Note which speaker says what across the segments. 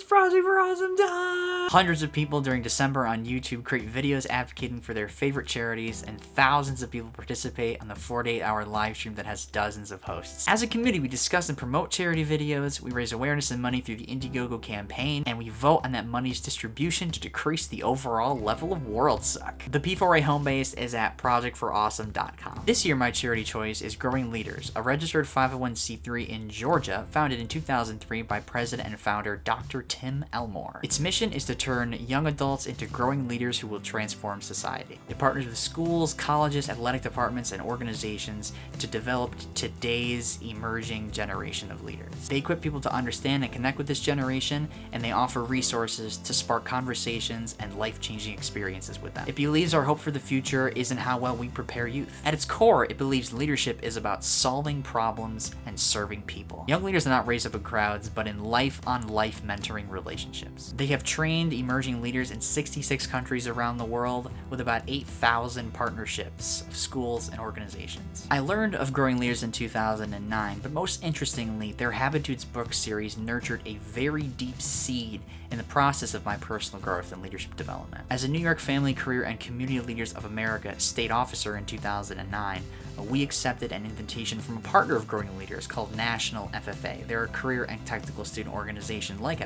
Speaker 1: It's Project for Awesome time! Hundreds of people during December on YouTube create videos advocating for their favorite charities, and thousands of people participate on the 48-hour live stream that has dozens of hosts. As a committee, we discuss and promote charity videos, we raise awareness and money through the Indiegogo campaign, and we vote on that money's distribution to decrease the overall level of world suck. The P4A home base is at projectforawesome.com. This year, my charity choice is Growing Leaders, a registered 501c3 in Georgia, founded in 2003 by President and founder Dr. Tim Elmore. Its mission is to turn young adults into growing leaders who will transform society. It partners with schools, colleges, athletic departments, and organizations to develop today's emerging generation of leaders. They equip people to understand and connect with this generation, and they offer resources to spark conversations and life-changing experiences with them. It believes our hope for the future is in how well we prepare youth. At its core, it believes leadership is about solving problems and serving people. Young leaders are not raised up in crowds, but in life-on-life mentoring relationships. They have trained emerging leaders in 66 countries around the world with about 8,000 partnerships of schools and organizations. I learned of Growing Leaders in 2009, but most interestingly, their Habitudes book series nurtured a very deep seed in the process of my personal growth and leadership development. As a New York Family, Career, and Community Leaders of America state officer in 2009, we accepted an invitation from a partner of Growing Leaders called National FFA. They're a career and technical student organization like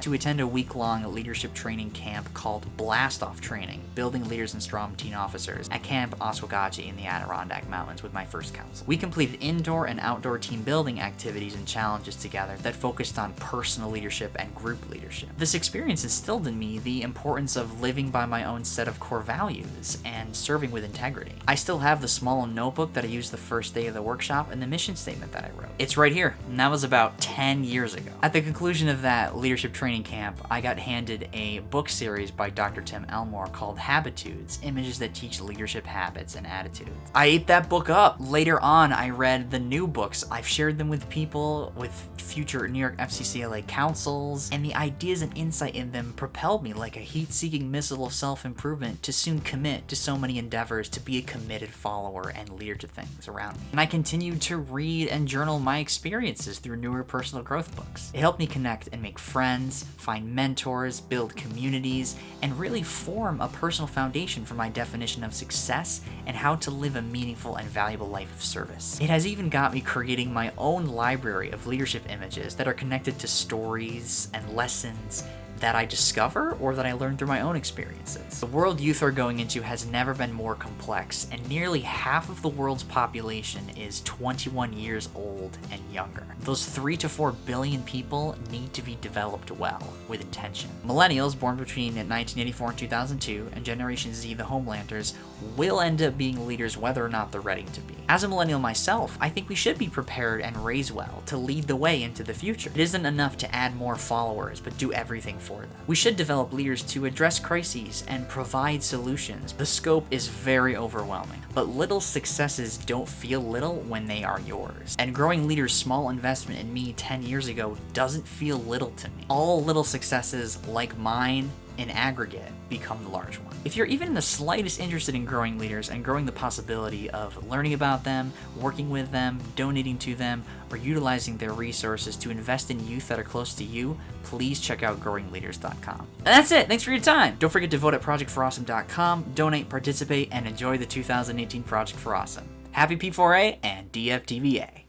Speaker 1: To attend a week-long leadership training camp called Blast Off Training, Building Leaders and Strong Teen Officers, at Camp Oswegatchie in the Adirondack Mountains with my first council. We completed indoor and outdoor team building activities and challenges together that focused on personal leadership and group leadership. This experience instilled in me the importance of living by my own set of core values and serving with integrity. I still have the small notebook that I used the first day of the workshop and the mission statement that I wrote. It's right here, and that was about 10 years ago. At the conclusion of that leadership training camp, I got handed a book series by Dr. Tim Elmore called Habitudes, Images that Teach Leadership Habits and Attitudes. I ate that book up. Later on, I read the new books. I've shared them with people, with future New York FCCLA councils, and the ideas and insight in them propelled me like a heat-seeking missile of self-improvement to soon commit to so many endeavors to be a committed follower and leader to things around me. And I continued to read and journal my experiences through newer personal growth books. It helped me connect and make friends, find mentors, build communities, and really form a personal foundation for my definition of success and how to live a meaningful and valuable life of service. It has even got me creating my own library of leadership images that are connected to stories and lessons that I discover or that I learn through my own experiences. The world youth are going into has never been more complex, and nearly half of the world's population is 21 years old and younger. Those 3 to 4 billion people need to be developed well, with intention. Millennials born between 1984 and 2002, and Generation Z, the Homelanders, will end up being leaders whether or not they're ready to be. As a millennial myself, I think we should be prepared and raised well to lead the way into the future. It isn't enough to add more followers, but do everything for them. We should develop leaders to address crises and provide solutions. The scope is very overwhelming, but little successes don't feel little when they are yours. And growing leaders' small investment in me 10 years ago doesn't feel little to me. All little successes like mine in aggregate become the large one. If you're even in the slightest interested in growing leaders and growing the possibility of learning about them, working with them, donating to them, or utilizing their resources to invest in youth that are close to you, please check out growingleaders.com. And that's it. Thanks for your time. Don't forget to vote at projectforawesome.com, donate, participate, and enjoy the 2018 Project for Awesome. Happy P4A and DFTBA.